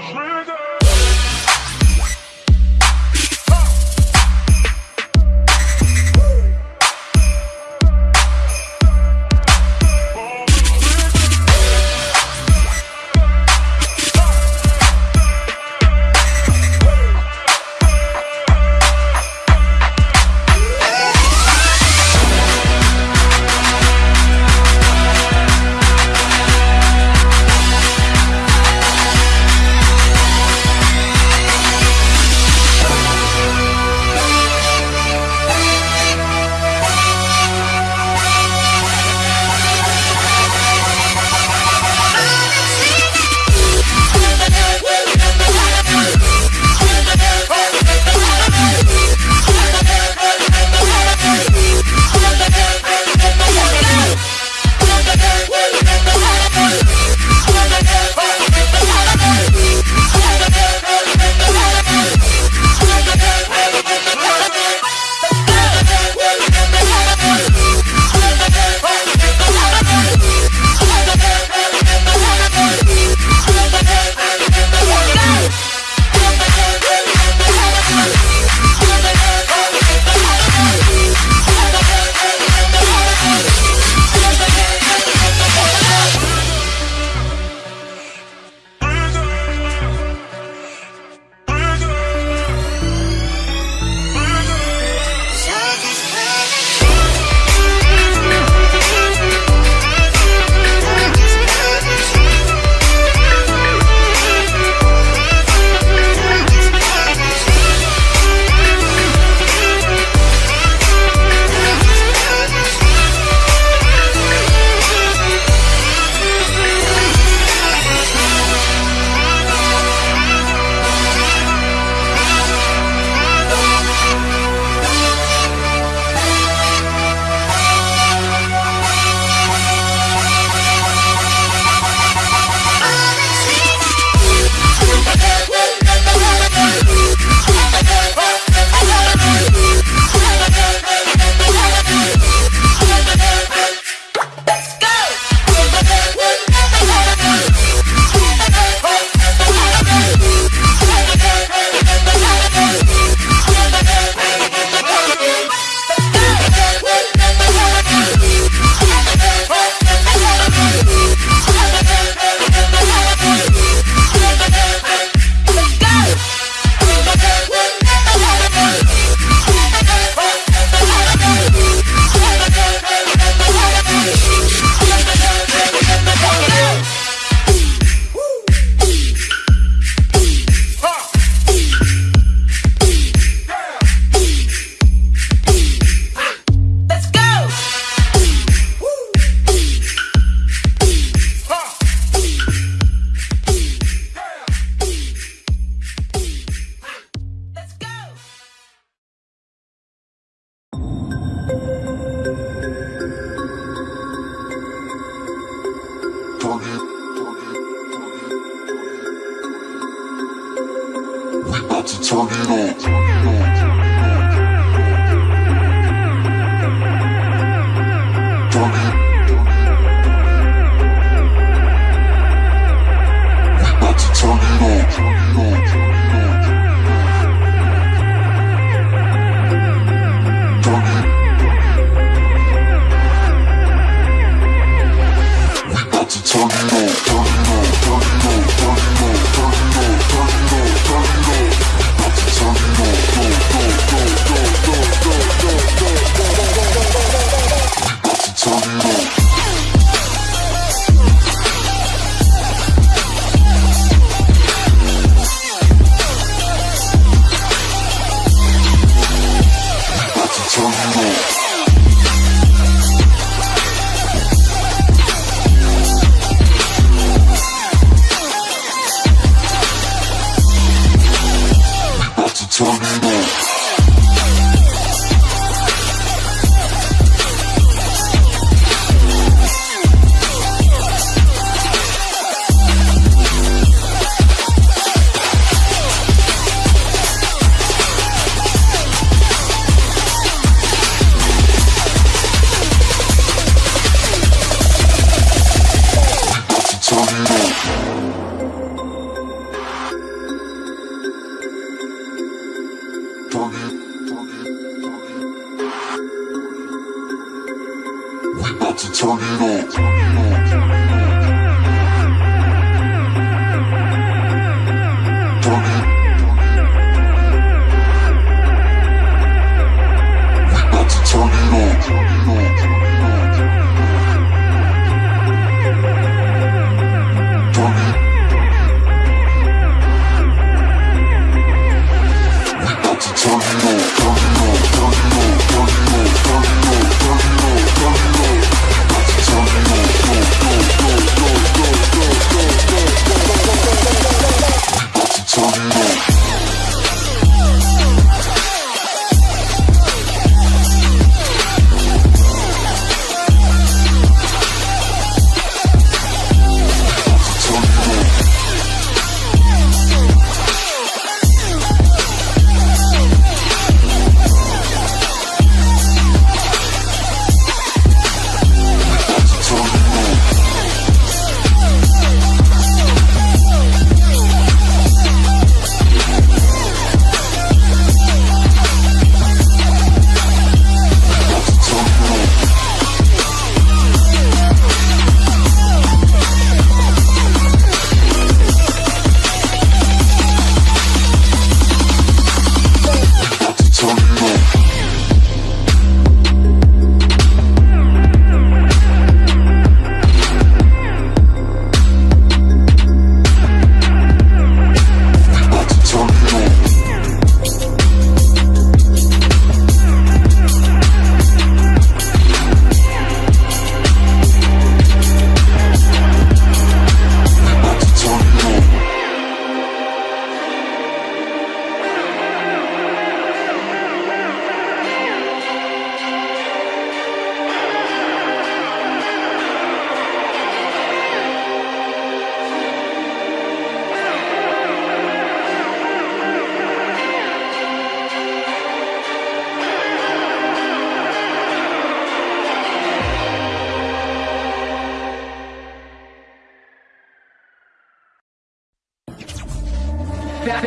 Schläger!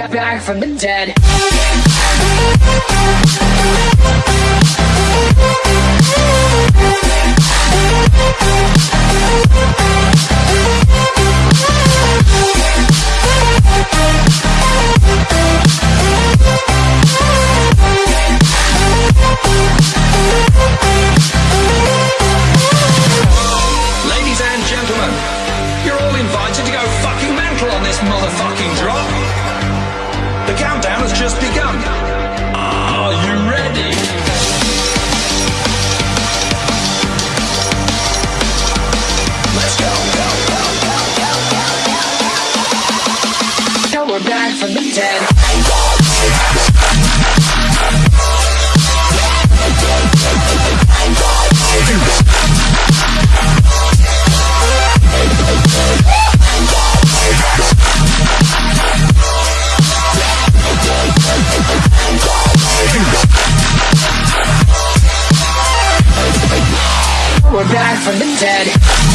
Back, back, from the dead. Dead.